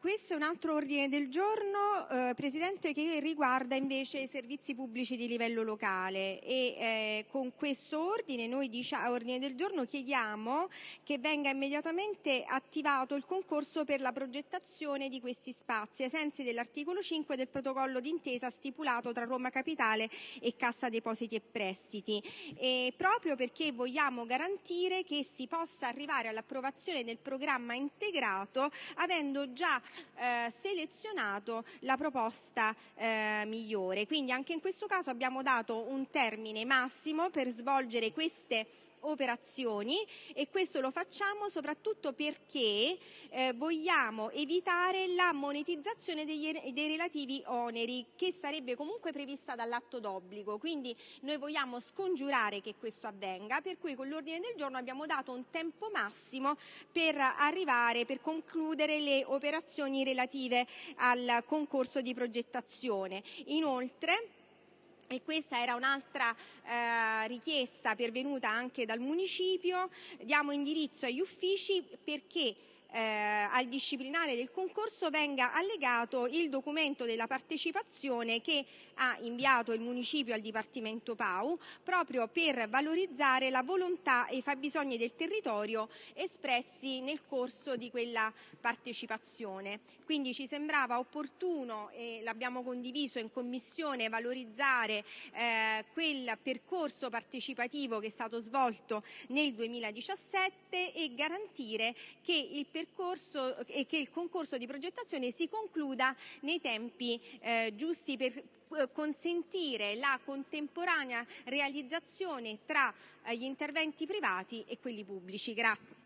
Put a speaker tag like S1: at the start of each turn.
S1: Questo è un altro ordine del giorno, eh, Presidente, che riguarda invece i servizi pubblici di livello locale. E eh, con questo ordine, noi ordine del giorno chiediamo che venga immediatamente attivato il concorso per la progettazione di questi spazi ai sensi dell'articolo 5 del protocollo d'intesa stipulato tra Roma Capitale e Cassa Depositi e Prestiti, e proprio perché vogliamo garantire che si possa arrivare all'approvazione del programma integrato avendo già eh, selezionato la proposta eh, migliore. Quindi anche in questo caso abbiamo dato un termine massimo per svolgere queste operazioni e questo lo facciamo soprattutto perché eh, vogliamo evitare la monetizzazione degli, dei relativi oneri che sarebbe comunque prevista dall'atto d'obbligo. Quindi noi vogliamo scongiurare che questo avvenga, per cui con l'ordine del giorno abbiamo dato un tempo massimo per arrivare, per concludere le operazioni relative al concorso di progettazione. Inoltre, e questa era un'altra eh, richiesta pervenuta anche dal municipio, diamo indirizzo agli uffici perché eh, al disciplinare del concorso venga allegato il documento della partecipazione che ha inviato il municipio al Dipartimento PAU proprio per valorizzare la volontà e i fabbisogni del territorio espressi nel corso di quella partecipazione. Quindi ci sembrava opportuno e l'abbiamo condiviso in commissione valorizzare eh, quel percorso partecipativo che è stato svolto nel 2017 e garantire che il percorso e che il concorso di progettazione si concluda nei tempi eh, giusti per eh, consentire la contemporanea realizzazione tra eh, gli interventi privati e quelli pubblici. Grazie.